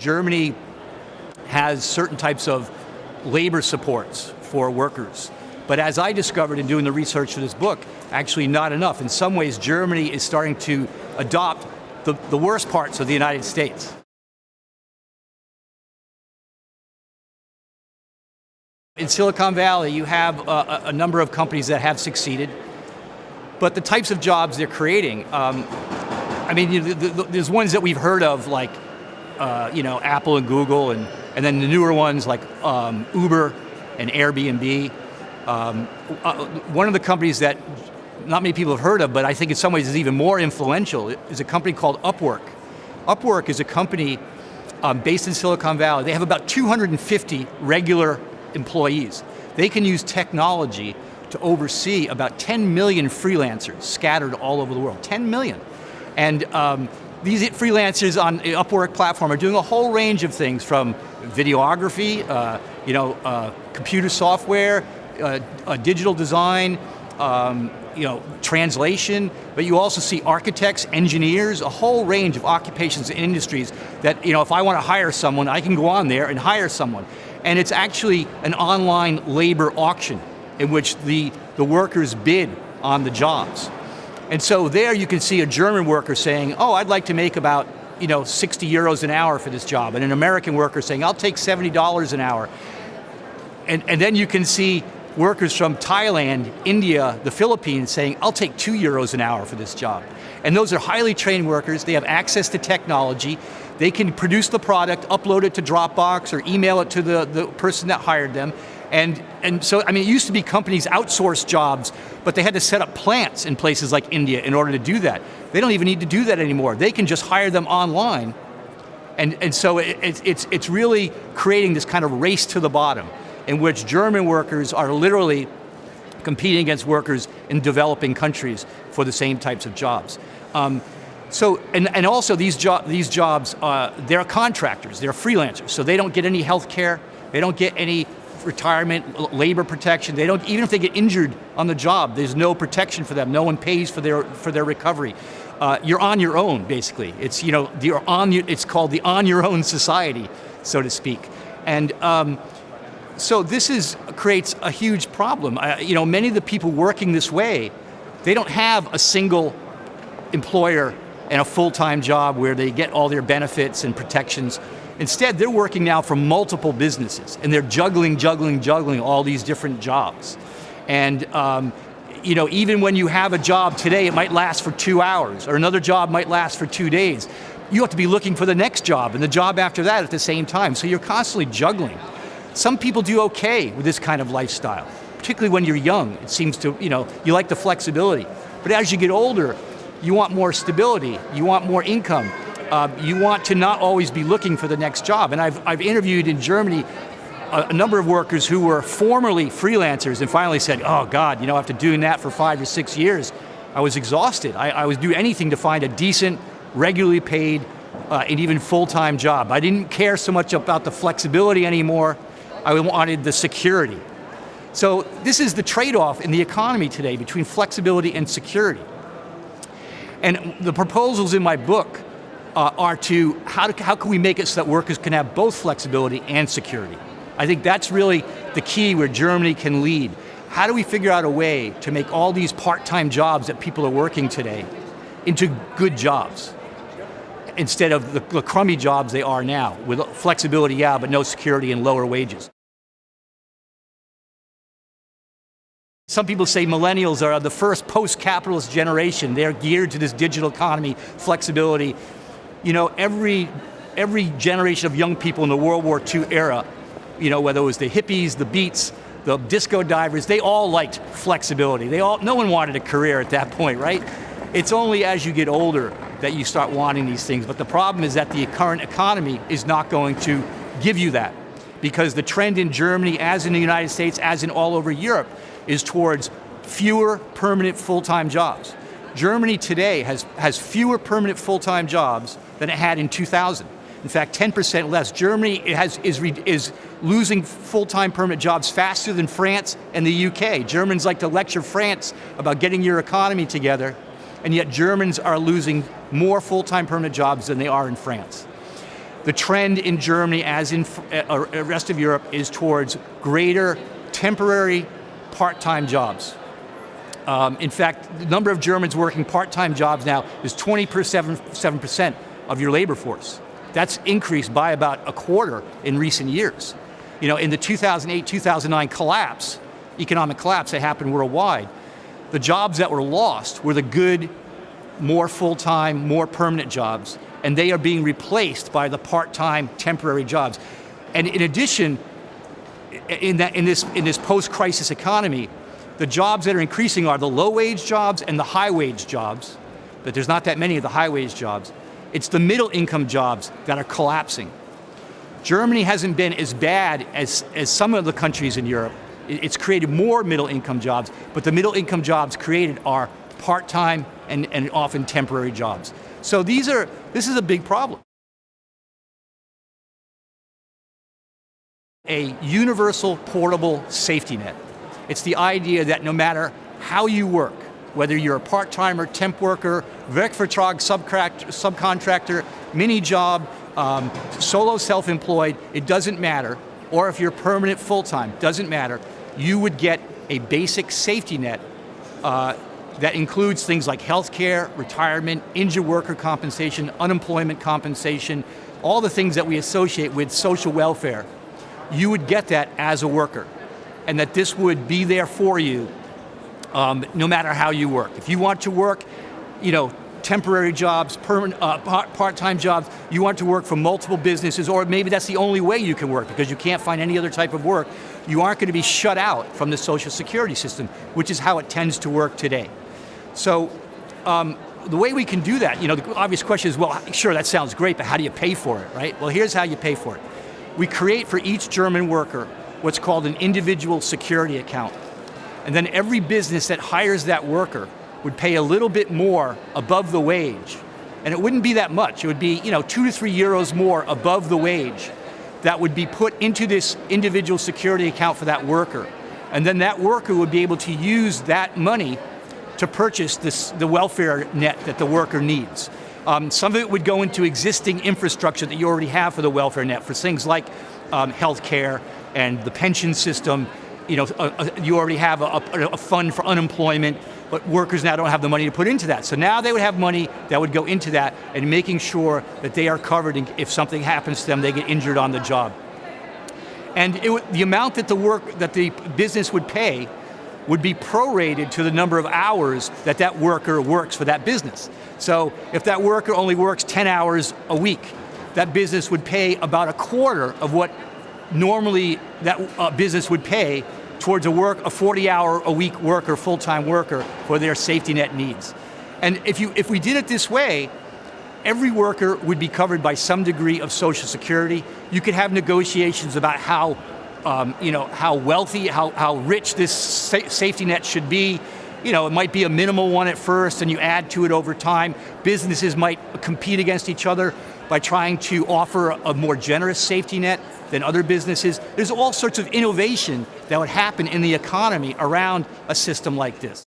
Germany has certain types of labor supports for workers. But as I discovered in doing the research for this book, actually not enough. In some ways, Germany is starting to adopt the, the worst parts of the United States. In Silicon Valley, you have a, a, number of companies that have succeeded, but the types of jobs they're creating, um, I mean, you know, the, the, there's ones that we've heard of, like uh, you know, Apple and Google, and, and then the newer ones like um, Uber and Airbnb. Um, uh, one of the companies that not many people have heard of, but I think in some ways is even more influential, is a company called Upwork. Upwork is a company um, based in Silicon Valley. They have about 250 regular employees. They can use technology to oversee about 10 million freelancers scattered all over the world, 10 million. And um, these freelancers on the Upwork platform are doing a whole range of things from videography, uh, you know, uh, computer software, uh, digital design, um, you know, translation, but you also see architects, engineers, a whole range of occupations and industries that, you know, if I want to hire someone, I can go on there and hire someone. And it's actually an online labor auction in which the, the workers bid on the jobs. And so there you can see a German worker saying, oh, I'd like to make about you know, 60 euros an hour for this job, and an American worker saying, I'll take $70 an hour. And, and then you can see workers from Thailand, India, the Philippines saying, I'll take two euros an hour for this job. And those are highly trained workers, they have access to technology, they can produce the product, upload it to Dropbox, or email it to the, the person that hired them, and, and so, I mean, it used to be companies outsource jobs, but they had to set up plants in places like India in order to do that. They don't even need to do that anymore. They can just hire them online. And, and so it, it's, it's really creating this kind of race to the bottom in which German workers are literally competing against workers in developing countries for the same types of jobs. Um, so, and, and also these, jo these jobs, uh, they're contractors, they're freelancers, so they don't get any health care, they don't get any retirement, labor protection. They don't, even if they get injured on the job, there's no protection for them. No one pays for their, for their recovery. Uh, you're on your own, basically. It's, you know, you're on, it's called the on your own society, so to speak. And um, so this is, creates a huge problem. You know, many of the people working this way, they don't have a single employer and a full-time job where they get all their benefits and protections Instead, they're working now for multiple businesses, and they're juggling, juggling, juggling all these different jobs. And um, you know, even when you have a job today, it might last for two hours, or another job might last for two days. You have to be looking for the next job, and the job after that at the same time, so you're constantly juggling. Some people do okay with this kind of lifestyle, particularly when you're young. It seems to, you know, you like the flexibility. But as you get older, you want more stability, you want more income, uh, you want to not always be looking for the next job. And I've, I've interviewed in Germany a, a, number of workers who were formerly freelancers and finally said, oh God, you know, after doing that for five or six years, I was exhausted. I, I would do anything to find a decent, regularly paid, uh, and even full-time job. I didn't care so much about the flexibility anymore, I wanted the security. So this is the trade-off in the economy today between flexibility and security. And the proposals in my book uh, are to how, to, how can we make it so that workers can have both flexibility and security? I think that's really the key where Germany can lead. How do we figure out a way to make all these part-time jobs that people are working today into good jobs? Instead of the, the crummy jobs they are now, with flexibility, yeah, but no security and lower wages. Some people say millennials are the first post-capitalist generation. They're geared to this digital economy, flexibility, you know, every, every generation of young people in the World War II era, you know, whether it was the hippies, the beats, the disco divers, they all liked flexibility. They all, no one wanted a career at that point, right? It's only as you get older that you start wanting these things, but the problem is that the current economy is not going to give you that. Because the trend in Germany, as in the United States, as in all over Europe, is towards fewer permanent full-time jobs. Germany today has, has fewer permanent full-time jobs than it had in 2000. In fact, 10% less. Germany has, is, is losing full-time permanent jobs faster than France and the UK. Germans like to lecture France about getting your economy together, and yet Germans are losing more full-time permanent jobs than they are in France. the trend in Germany, as in uh, the rest of Europe, is towards greater temporary part-time jobs. Um, in fact, the number of Germans working part-time jobs now is 27% of your labor force. That's increased by about a quarter in recent years. You know, in the 2008-2009 collapse, economic collapse that happened worldwide, the jobs that were lost were the good, more full-time, more permanent jobs, and they are being replaced by the part-time, temporary jobs. And in addition, in, that, in this, in this post-crisis economy, the jobs that are increasing are the low-wage jobs and the high-wage jobs, but there's not that many of the high-wage jobs. It's the middle-income jobs that are collapsing. Germany hasn't been as bad as, as some of the countries in Europe. It's created more middle-income jobs, but the middle-income jobs created are part-time and, and often temporary jobs. So these are, this is a big problem. A universal portable safety net. It's the idea that no matter how you work, whether you're a part-timer, temp worker, Werkvertrag subcontractor, mini job, um, solo self-employed, it doesn't matter, or if you're permanent full-time, doesn't matter, you would get a basic safety net uh, that includes things like health care, retirement, injured worker compensation, unemployment compensation, all the things that we associate with social welfare. You would get that as a worker, and that this would be there for you um, no matter how you work. If you want to work, you know, temporary jobs, uh, part-time jobs, you want to work for multiple businesses, or maybe that's the only way you can work because you can't find any other type of work, you aren't going to be shut out from the social security system, which is how it tends to work today. So, um, the way we can do that, you know, the obvious question is, well, sure, that sounds great, but how do you pay for it, right? Well, here's how you pay for it. We create for each German worker what's called an individual security account. And then every business that hires that worker would pay a little bit more above the wage. And it wouldn't be that much. It would be you know, two to three euros more above the wage that would be put into this individual security account for that worker. And then that worker would be able to use that money to purchase this, the welfare net that the worker needs. Um, some of it would go into existing infrastructure that you already have for the welfare net, for things like um, health care and the pension system you know, a, a, you already have a, a, fund for unemployment, but workers now don't have the money to put into that. So now they would have money that would go into that and making sure that they are covered and if something happens to them, they get injured on the job. And it, the amount that the work, that the business would pay would be prorated to the number of hours that that worker works for that business. So if that worker only works 10 hours a week, that business would pay about a quarter of what normally that uh, business would pay towards a work, a 40 hour a week worker, full-time worker for their safety net needs. And if, you, if we did it this way, every worker would be covered by some degree of social security. You could have negotiations about how, um, you know, how wealthy, how, how rich this sa safety net should be. You know, it might be a minimal one at first and you add to it over time. Businesses might compete against each other by trying to offer a more generous safety net than other businesses. There's all sorts of innovation that would happen in the economy around a system like this.